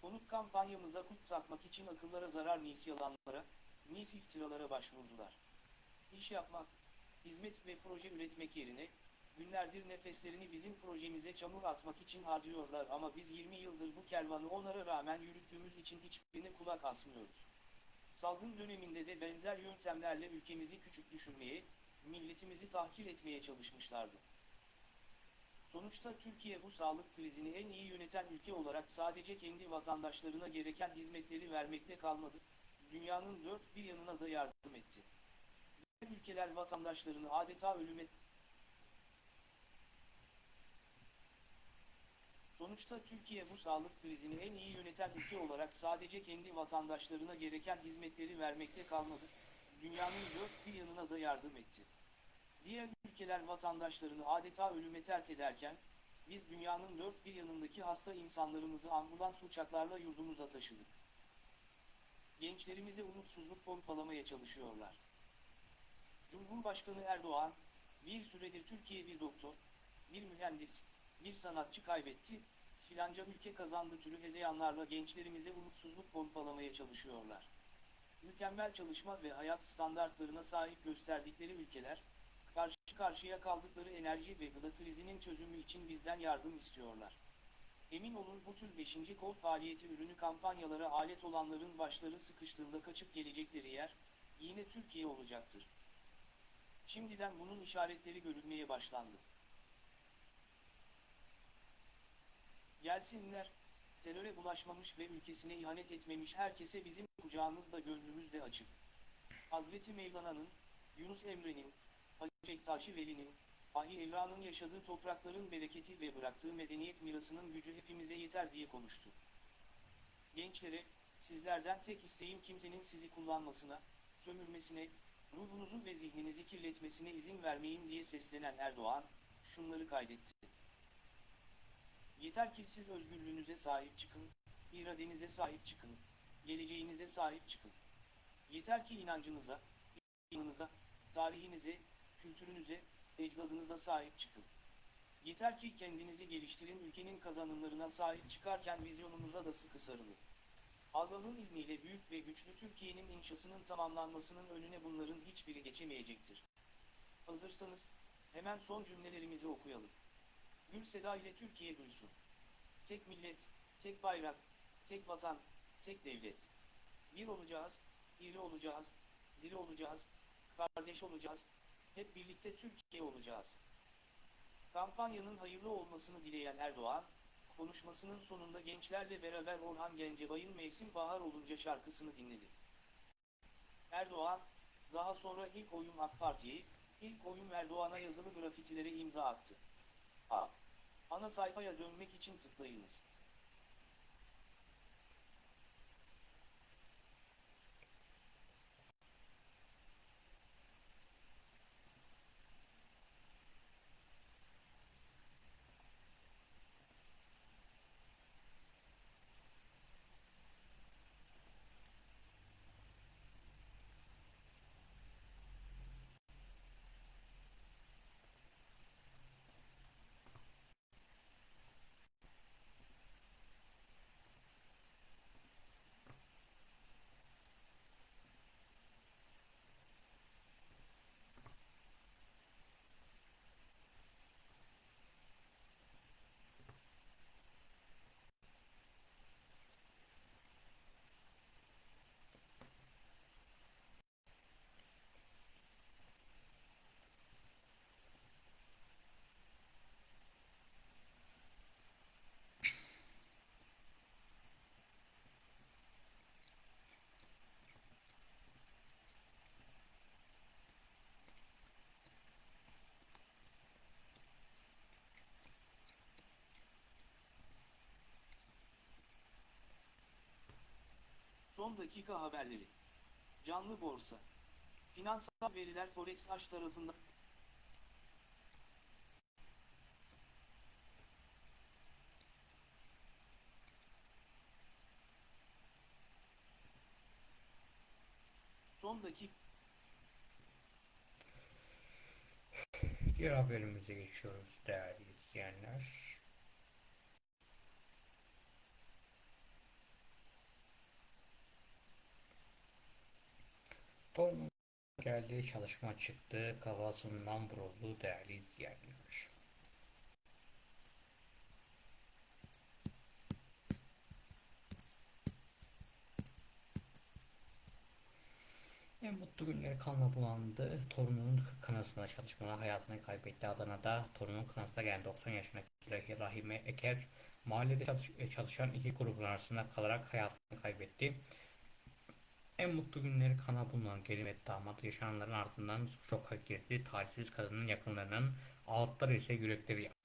S2: Konut kampanyamıza kut takmak için akıllara zarar nis yalanlara, nis iftiralara başvurdular. İş yapmak, hizmet ve proje üretmek yerine, günlerdir nefeslerini bizim projemize çamur atmak için harcıyorlar ama biz 20 yıldır bu kervanı onlara rağmen yürüttüğümüz için hiçbirine kulak asmıyoruz. Salgın döneminde de benzer yöntemlerle ülkemizi küçük düşürmeye, milletimizi tahkir etmeye çalışmışlardı. Sonuçta Türkiye bu sağlık krizini en iyi yöneten ülke olarak sadece kendi vatandaşlarına gereken hizmetleri vermekte kalmadı, dünyanın dört bir yanına da yardım etti. Diğer ülkeler vatandaşlarını adeta ölüme Sonuçta Türkiye bu sağlık krizini en iyi yöneten ülke olarak sadece kendi vatandaşlarına gereken hizmetleri vermekte kalmadı, dünyanın dört bir yanına da yardım etti. Diğer ülkeler vatandaşlarını adeta ölüme terk ederken, biz dünyanın dört bir yanındaki hasta insanlarımızı ambulans uçaklarla yurdumuza taşıdık. Gençlerimize umutsuzluk pompalamaya çalışıyorlar. Cumhurbaşkanı Erdoğan, bir süredir Türkiye bir doktor, bir mühendis, bir sanatçı kaybetti, filanca ülke kazandı türü hezeyanlarla gençlerimize umutsuzluk pompalamaya çalışıyorlar. Mükemmel çalışma ve hayat standartlarına sahip gösterdikleri ülkeler, karşı karşıya kaldıkları enerji ve gıda krizinin çözümü için bizden yardım istiyorlar. Emin olun bu tür 5. kol faaliyeti ürünü kampanyalara alet olanların başları sıkıştığında kaçıp gelecekleri yer, yine Türkiye olacaktır. Şimdiden bunun işaretleri görülmeye başlandı. Gelsinler, teröre bulaşmamış ve ülkesine ihanet etmemiş herkese bizim kucağımızda gönlümüzde açık. Hazreti Mevlana'nın, Yunus Emre'nin, Hacı Bektaşi Veli'nin, Ahi Evran'ın yaşadığı toprakların bereketi ve bıraktığı medeniyet mirasının gücü hepimize yeter diye konuştu. Gençlere, sizlerden tek isteğim kimsenin sizi kullanmasına, sömürmesine, ruhunuzu ve zihninizi kirletmesine izin vermeyin diye seslenen Erdoğan, şunları kaydetti. Yeter ki siz özgürlüğünüze sahip çıkın, iradenize sahip çıkın, geleceğinize sahip çıkın. Yeter ki inancınıza, inanınıza, tarihinize, kültürünüze, ecdadınıza sahip çıkın. Yeter ki kendinizi geliştirin ülkenin kazanımlarına sahip çıkarken vizyonunuza da sıkı sarılın. Allah'ın izniyle büyük ve güçlü Türkiye'nin inşasının tamamlanmasının önüne bunların hiçbiri geçemeyecektir. Hazırsanız, hemen son cümlelerimizi okuyalım. Gür seda ile Türkiye duysun. Tek millet, tek bayrak, tek vatan, tek devlet. Bir olacağız, iri olacağız, diri olacağız, kardeş olacağız, hep birlikte Türkiye olacağız. Kampanyanın hayırlı olmasını dileyen Erdoğan, konuşmasının sonunda gençlerle beraber Orhan Gencebay'ın Mevsim Bahar Olunca şarkısını dinledi. Erdoğan, daha sonra ilk oyun AK Parti'ye, ilk oyun Erdoğan'a yazılı grafitilere imza attı. A. Ana sayfaya dönmek için tıklayınız. Son dakika haberleri. Canlı borsa. Finansal veriler Forex Aş tarafından Son dakika
S1: Diğer haberimize geçiyoruz değerli izleyenler. Torunun geldi çalışma çıktı kafasından vuruldu değerli izleyenler. En mutlu günleri kanla bulandı. Torunun kanasına çalışmada hayatını kaybetti. Adana'da torunun kanasına gelen 90 yaşındaki Rahime Eker mahallede çalış- e, çalışan iki grubun arasında kalarak hayatını kaybetti. En mutlu günleri kana bulunan ve damat yaşananların ardından şoka girdi. Talihsiz kadının yakınlarının ağıtları ise yürekleri yaktı.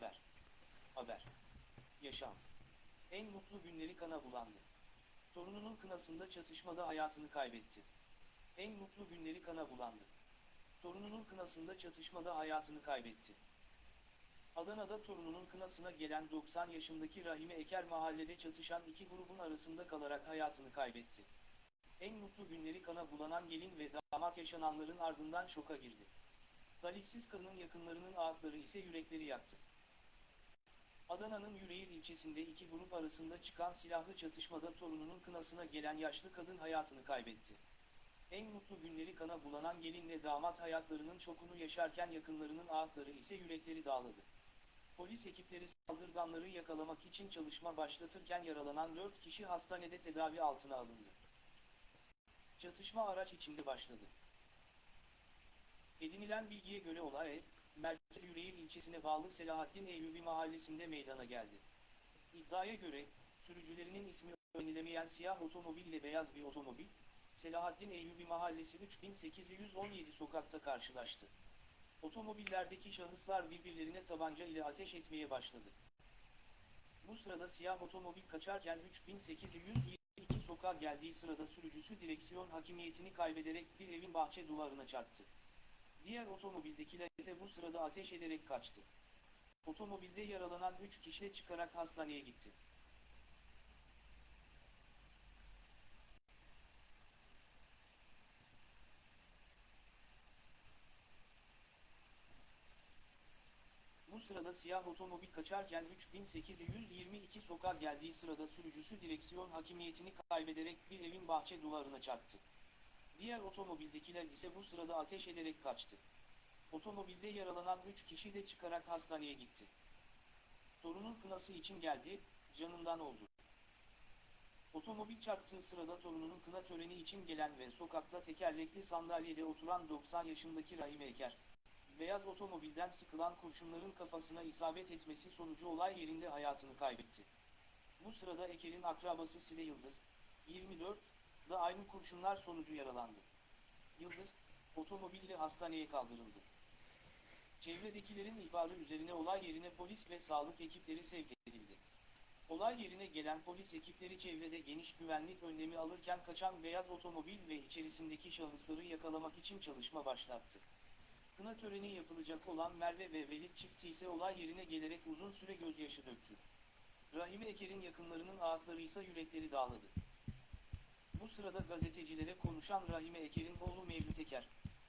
S2: haber. Haber. Yaşam. En mutlu günleri kana bulandı. Torununun kınasında çatışmada hayatını kaybetti. En mutlu günleri kana bulandı. Torununun kınasında çatışmada hayatını kaybetti. Adana'da torununun kınasına gelen 90 yaşındaki Rahime Eker mahallede çatışan iki grubun arasında kalarak hayatını kaybetti. En mutlu günleri kana bulanan gelin ve damat yaşananların ardından şoka girdi. Talihsiz kadının yakınlarının ağıtları ise yürekleri yaktı. Adana'nın Yüreğir ilçesinde iki grup arasında çıkan silahlı çatışmada torununun kınasına gelen yaşlı kadın hayatını kaybetti. En mutlu günleri kana bulanan gelinle damat hayatlarının şokunu yaşarken yakınlarının ağıtları ise yürekleri dağladı. Polis ekipleri saldırganları yakalamak için çalışma başlatırken yaralanan 4 kişi hastanede tedavi altına alındı. Çatışma araç içinde başladı. Edinilen bilgiye göre olay, Merkez Yüreğir ilçesine bağlı Selahattin Eyyubi mahallesinde meydana geldi. İddiaya göre, sürücülerinin ismi öğrenilemeyen siyah otomobil ile beyaz bir otomobil, Selahattin Eyyubi mahallesi 3817 sokakta karşılaştı. Otomobillerdeki şahıslar birbirlerine tabanca ile ateş etmeye başladı. Bu sırada siyah otomobil kaçarken 3822 sokağa geldiği sırada sürücüsü direksiyon hakimiyetini kaybederek bir evin bahçe duvarına çarptı. Diğer otomobildekiler ise bu sırada ateş ederek kaçtı. Otomobilde yaralanan 3 kişi çıkarak hastaneye gitti. Bu sırada siyah otomobil kaçarken 3822 sokağa geldiği sırada sürücüsü direksiyon hakimiyetini kaybederek bir evin bahçe duvarına çarptı. Diğer otomobildekiler ise bu sırada ateş ederek kaçtı. Otomobilde yaralanan 3 kişi de çıkarak hastaneye gitti. Torunun kınası için geldi, canından oldu. Otomobil çarptığı sırada torununun kına töreni için gelen ve sokakta tekerlekli sandalyede oturan 90 yaşındaki Rahime Eker, beyaz otomobilden sıkılan kurşunların kafasına isabet etmesi sonucu olay yerinde hayatını kaybetti. Bu sırada Eker'in akrabası Sile Yıldız, 24, da aynı kurşunlar sonucu yaralandı. Yıldız, otomobille hastaneye kaldırıldı. Çevredekilerin ihbarı üzerine olay yerine polis ve sağlık ekipleri sevk edildi. Olay yerine gelen polis ekipleri çevrede geniş güvenlik önlemi alırken kaçan beyaz otomobil ve içerisindeki şahısları yakalamak için çalışma başlattı. Kına töreni yapılacak olan Merve ve Velid çifti ise olay yerine gelerek uzun süre gözyaşı döktü. Rahime Eker'in yakınlarının ağıtları ise yürekleri dağladı. Bu sırada gazetecilere konuşan Rahime Eker'in oğlu Mevlüt Eker,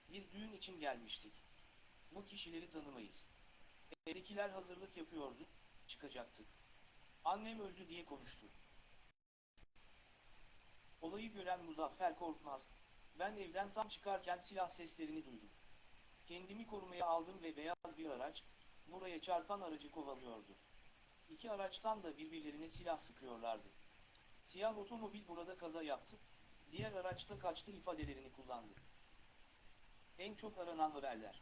S2: biz düğün için gelmiştik. Bu kişileri tanımayız. Evdekiler hazırlık yapıyordu, çıkacaktık. Annem öldü diye konuştu. Olayı gören Muzaffer Korkmaz, ben evden tam çıkarken silah seslerini duydum. Kendimi korumaya aldım ve beyaz bir araç, buraya çarpan aracı kovalıyordu. İki araçtan da birbirlerine silah sıkıyorlardı. Siyah otomobil burada kaza yaptı, diğer araçta kaçtı ifadelerini kullandı. En çok aranan haberler.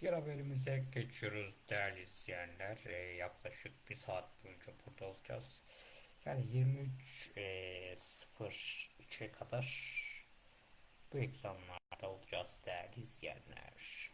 S1: Diğer haberimize geçiyoruz değerli izleyenler. Ee, yaklaşık bir saat boyunca burada olacağız. Yani 23 e, 03'e kadar farklı ekranlarda olacağız değerli izleyenler.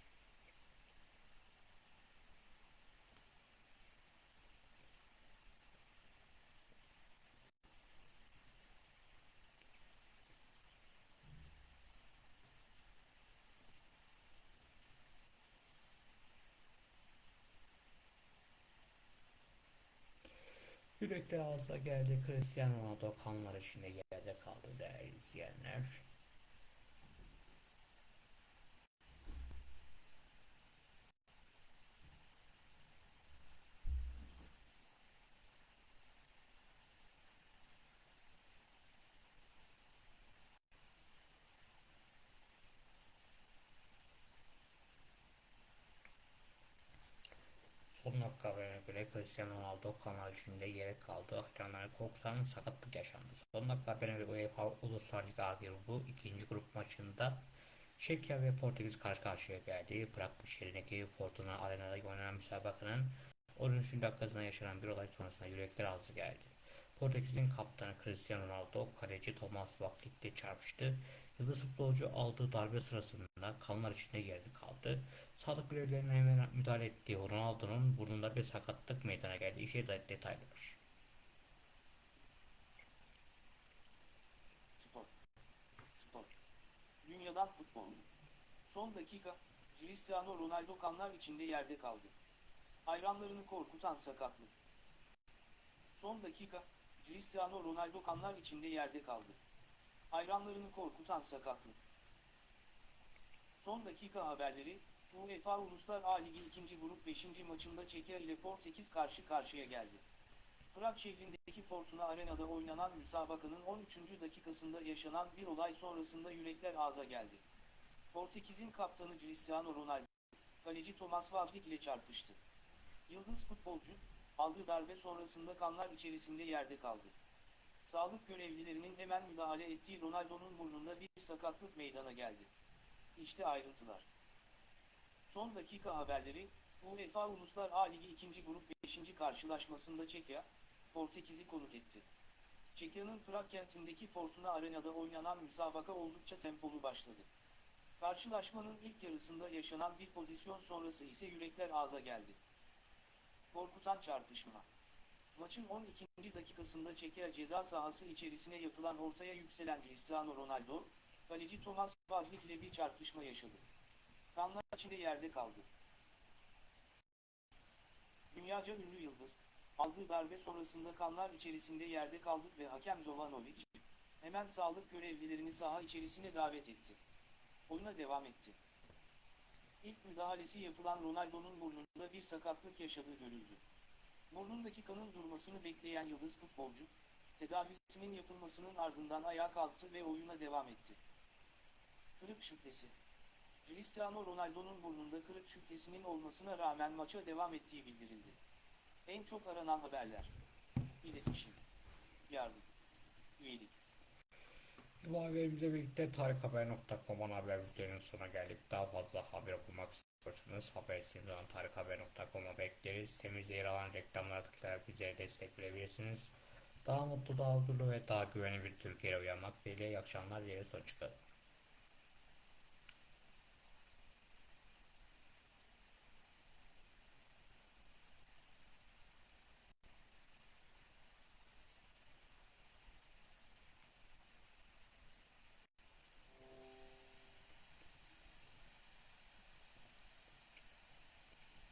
S1: Yürekli ağza geldi Cristiano Ronaldo kanlar içinde yerde kaldı değerli izleyenler. Dakika haberine göre Cristiano Ronaldo kanal içinde yere kaldı. Ekranları korkutan sakatlık yaşandı. Son dakika haberine göre UEFA Uluslar Ligi A grubu ikinci grup maçında Çekya ve Portekiz karşı karşıya geldi. Prag şehrindeki Fortuna Arena'da oynanan müsabakanın 13. dakikasında yaşanan bir olay sonrasında yürekler ağzı geldi. Portekiz'in kaptanı Cristiano Ronaldo kaleci Thomas Vaklik'le çarpıştı. Yıldız futbolcu aldığı darbe sırasında kanlar içinde yerde kaldı. Sağlık görevlilerine hemen müdahale ettiği Ronaldo'nun burnunda bir sakatlık meydana geldi. İşe dair detaylar.
S2: Spor. Spor. Dünyadan futbol. Son dakika, Cristiano Ronaldo kanlar içinde yerde kaldı. Hayranlarını korkutan sakatlık. Son dakika, Cristiano Ronaldo kanlar içinde yerde kaldı. Hayranlarını korkutan sakatlık. Son dakika haberleri, UEFA Uluslar A Ligi 2. Grup 5. maçında Çekya ile Portekiz karşı karşıya geldi. Prag şehrindeki Fortuna Arena'da oynanan müsabakanın 13. dakikasında yaşanan bir olay sonrasında yürekler ağza geldi. Portekiz'in kaptanı Cristiano Ronaldo, kaleci Thomas Vazlik ile çarpıştı. Yıldız futbolcu, aldığı darbe sonrasında kanlar içerisinde yerde kaldı. Sağlık görevlilerinin hemen müdahale ettiği Ronaldo'nun burnunda bir sakatlık meydana geldi. İşte ayrıntılar. Son dakika haberleri, UEFA Uluslar A Ligi 2. Grup 5. karşılaşmasında Çekya, Portekiz'i konuk etti. Çekya'nın Prag kentindeki Fortuna Arena'da oynanan müsabaka oldukça tempolu başladı. Karşılaşmanın ilk yarısında yaşanan bir pozisyon sonrası ise yürekler ağza geldi. Korkutan çarpışma. Maçın 12. dakikasında Çekya ceza sahası içerisine yapılan ortaya yükselen Cristiano Ronaldo, kaleci Thomas Vazlik ile bir çarpışma yaşadı. Kanlar içinde yerde kaldı. Dünyaca ünlü yıldız, aldığı darbe sonrasında kanlar içerisinde yerde kaldı ve hakem Jovanovic, hemen sağlık görevlilerini saha içerisine davet etti. Oyuna devam etti. İlk müdahalesi yapılan Ronaldo'nun burnunda bir sakatlık yaşadığı görüldü. Burnundaki kanın durmasını bekleyen yıldız futbolcu, tedavisinin yapılmasının ardından ayağa kalktı ve oyuna devam etti. Kırık şüphesi. Cristiano Ronaldo'nun burnunda kırık şüphesinin olmasına rağmen maça devam ettiği bildirildi. En çok aranan haberler. İletişim. Yardım. Üyelik.
S1: Bu haberimizle birlikte tarikhaber.com'un haber bülteninin sonuna geldik. Daha fazla haber okumak istiyorsanız haber olan tarikhaber.com'a bekleriz. Sitemizde yer alan reklamlara tıklayarak bizlere destek verebilirsiniz. Daha mutlu, daha huzurlu ve daha güvenli bir Türkiye'ye uyanmak dileğiyle iyi akşamlar dileriz. Hoşçakalın.